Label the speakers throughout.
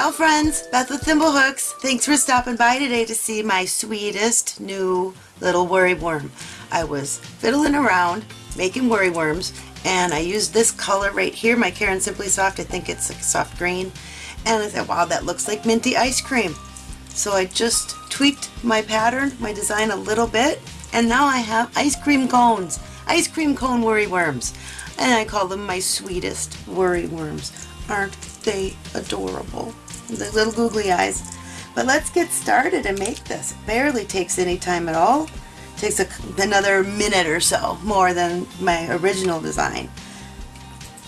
Speaker 1: Ciao friends, Beth with Thimblehooks. Thanks for stopping by today to see my sweetest new little worry worm. I was fiddling around making worry worms and I used this color right here, my Caron Simply Soft, I think it's like soft green, and I thought wow that looks like minty ice cream. So I just tweaked my pattern, my design a little bit, and now I have ice cream cones, ice cream cone worry worms, and I call them my sweetest worry worms. Aren't they adorable? The little googly eyes. But let's get started and make this. Barely takes any time at all. Takes a, another minute or so, more than my original design.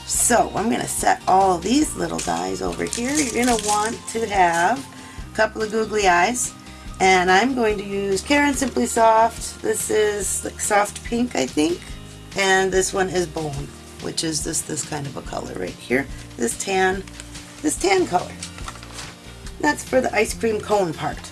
Speaker 1: So I'm going to set all these little dies over here. You're going to want to have a couple of googly eyes. And I'm going to use Caron Simply Soft. This is like soft pink, I think. And this one is bone, which is this, this kind of a color right here. This tan, this tan color. That's for the ice cream cone part.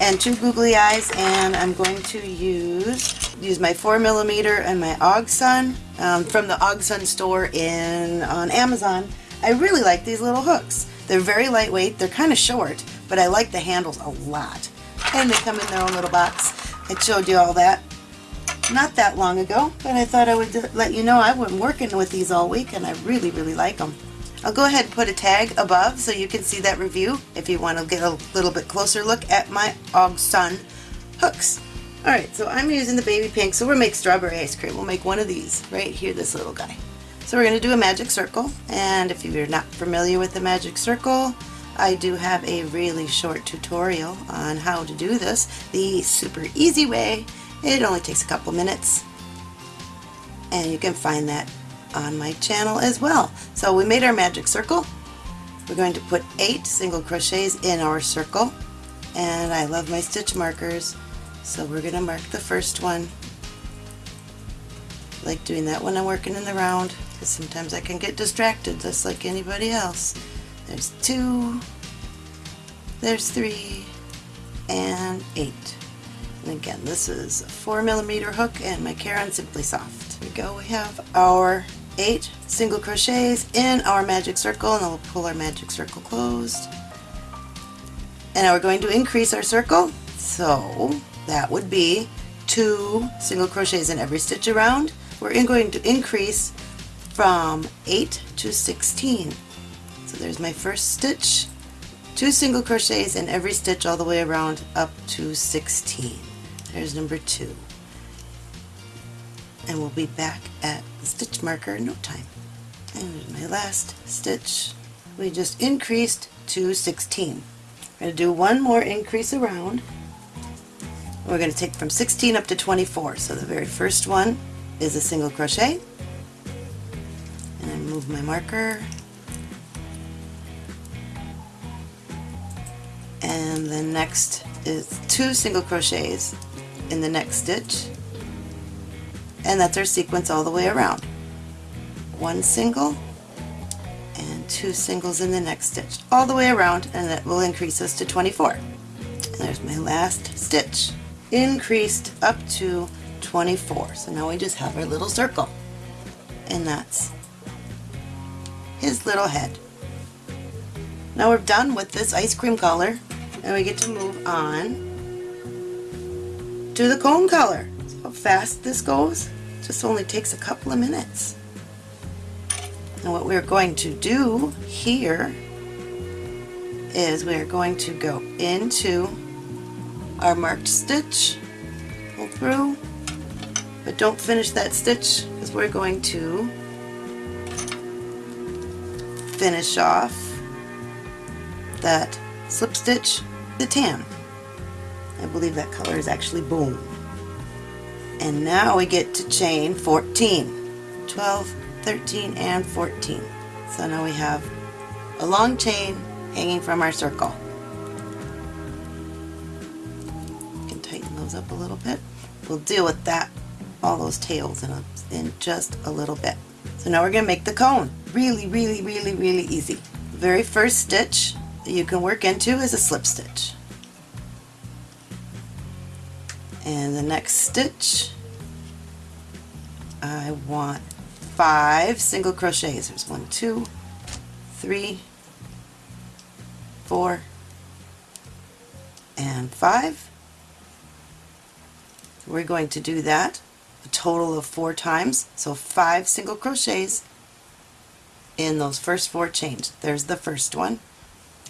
Speaker 1: And two googly eyes, and I'm going to use use my 4 millimeter and my OgSun um, from the OgSun store in on Amazon. I really like these little hooks. They're very lightweight, they're kind of short, but I like the handles a lot. And they come in their own little box. I showed you all that not that long ago, but I thought I would let you know I've been working with these all week and I really, really like them. I'll go ahead and put a tag above so you can see that review if you want to get a little bit closer look at my OgSun hooks. Alright, so I'm using the baby pink, so we'll make strawberry ice cream. We'll make one of these right here, this little guy. So we're going to do a magic circle, and if you're not familiar with the magic circle, I do have a really short tutorial on how to do this, the super easy way. It only takes a couple minutes, and you can find that on my channel as well. So we made our magic circle. We're going to put eight single crochets in our circle and I love my stitch markers so we're going to mark the first one like doing that when I'm working in the round because sometimes I can get distracted just like anybody else. There's two, there's three, and eight. And again, this is a 4 millimeter hook and my Caron Simply Soft. Here we go, we have our eight single crochets in our magic circle and we'll pull our magic circle closed. And now we're going to increase our circle. So that would be two single crochets in every stitch around. We're going to increase from 8 to 16 so there's my first stitch. Two single crochets in every stitch all the way around up to 16 there's number two and we'll be back at the stitch marker in no time. And my last stitch. We just increased to 16. I'm going to do one more increase around. We're going to take from 16 up to 24. So the very first one is a single crochet. And I move my marker. And the next is two single crochets in the next stitch and that's our sequence all the way around. One single and two singles in the next stitch all the way around and that will increase us to 24. And there's my last stitch increased up to 24 so now we just have our little circle and that's his little head. Now we're done with this ice cream color and we get to move on to the cone color fast this goes. It just only takes a couple of minutes. And what we're going to do here is we're going to go into our marked stitch, pull through, but don't finish that stitch because we're going to finish off that slip stitch, the tan. I believe that color is actually bone and now we get to chain 14 12 13 and 14 so now we have a long chain hanging from our circle. You can tighten those up a little bit. We'll deal with that all those tails in, a, in just a little bit. So now we're going to make the cone. Really really really really easy. The very first stitch that you can work into is a slip stitch and the next stitch I want five single crochets there's one two three four, and five. We're going to do that a total of four times, so five single crochets in those first four chains. There's the first one.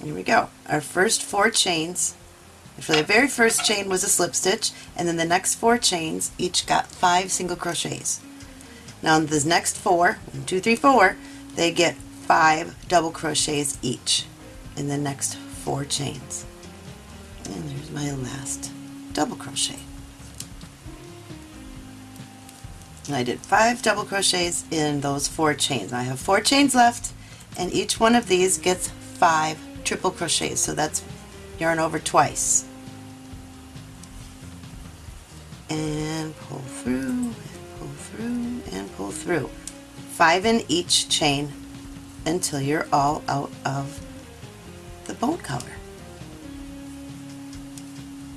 Speaker 1: Here we go. Our first four chains, actually the very first chain was a slip stitch, and then the next four chains each got five single crochets. Now in the next four, one, two, three, four, they get five double crochets each in the next four chains. And there's my last double crochet. And I did five double crochets in those four chains. I have four chains left and each one of these gets five triple crochets so that's yarn over twice and pull through and pull through and pull through five in each chain until you're all out of the bone color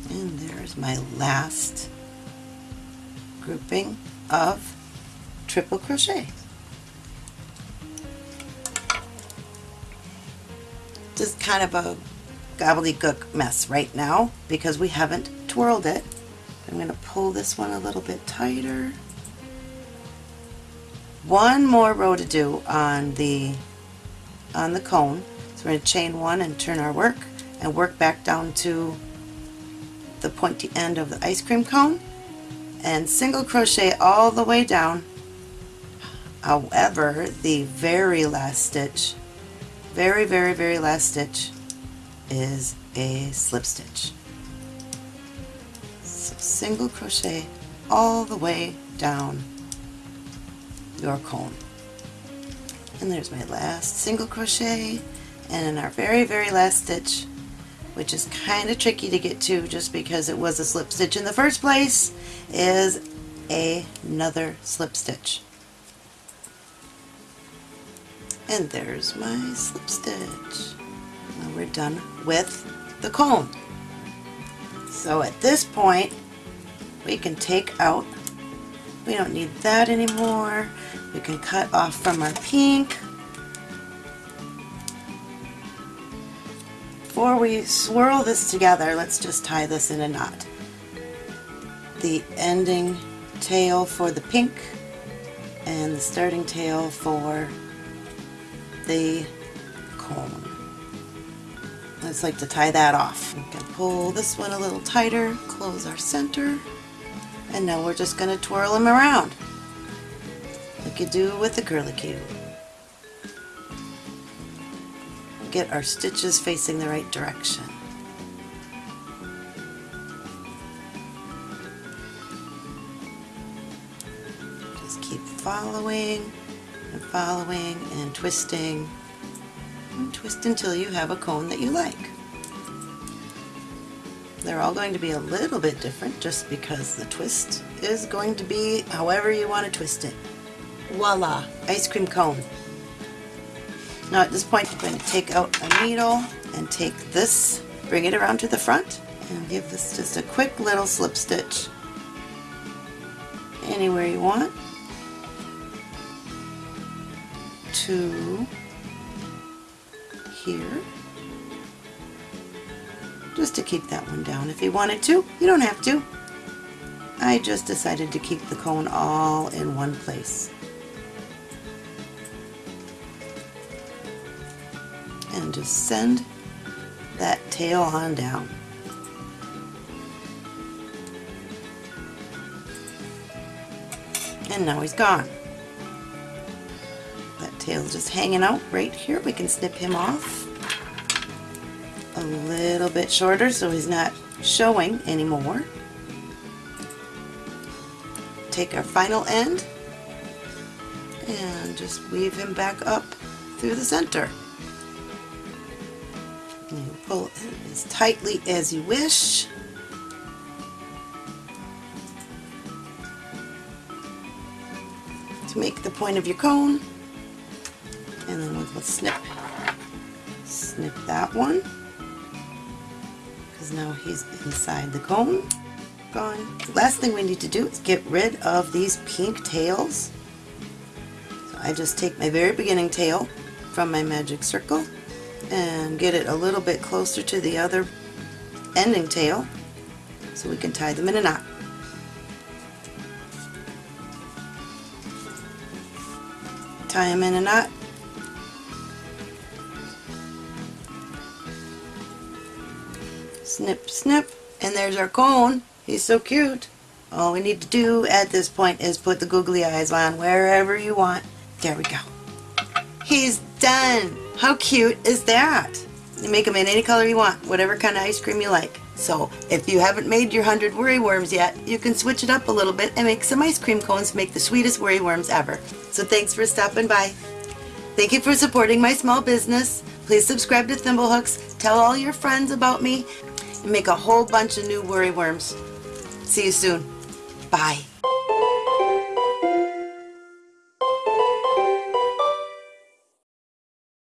Speaker 1: and there's my last grouping of triple crochet. Just kind of a gobbledygook mess right now because we haven't twirled it. I'm going to pull this one a little bit tighter. One more row to do on the on the cone. So we're going to chain one and turn our work and work back down to the pointy end of the ice cream cone and single crochet all the way down however the very last stitch very very very last stitch is a slip stitch single crochet all the way down your cone and there's my last single crochet and in our very very last stitch which is kind of tricky to get to just because it was a slip stitch in the first place, is another slip stitch. And there's my slip stitch. Now we're done with the cone. So at this point, we can take out, we don't need that anymore. We can cut off from our pink Before we swirl this together, let's just tie this in a knot. The ending tail for the pink and the starting tail for the cone. Let's like to tie that off. We can pull this one a little tighter, close our center, and now we're just going to twirl them around like you do with the curlicue. get our stitches facing the right direction. Just keep following and following and twisting and twist until you have a cone that you like. They're all going to be a little bit different just because the twist is going to be however you want to twist it. Voila! Ice cream cone. Now at this point I'm going to take out a needle and take this, bring it around to the front and give this just a quick little slip stitch anywhere you want to here just to keep that one down. If you wanted to, you don't have to. I just decided to keep the cone all in one place. and just send that tail on down. And now he's gone. That tail's just hanging out right here. We can snip him off a little bit shorter so he's not showing anymore. Take our final end and just weave him back up through the center. And pull it as tightly as you wish. To make the point of your cone. And then we'll snip, snip that one. Because now he's inside the cone. Gone. The last thing we need to do is get rid of these pink tails. So I just take my very beginning tail from my magic circle and get it a little bit closer to the other ending tail so we can tie them in a knot. Tie them in a knot. Snip, snip, and there's our cone. He's so cute. All we need to do at this point is put the googly eyes on wherever you want. There we go. He's done. How cute is that? You make them in any color you want, whatever kind of ice cream you like. So if you haven't made your 100 worry worms yet, you can switch it up a little bit and make some ice cream cones make the sweetest worry worms ever. So thanks for stopping by. Thank you for supporting my small business. Please subscribe to Thimblehooks, tell all your friends about me, make a whole bunch of new worry worms. See you soon. Bye.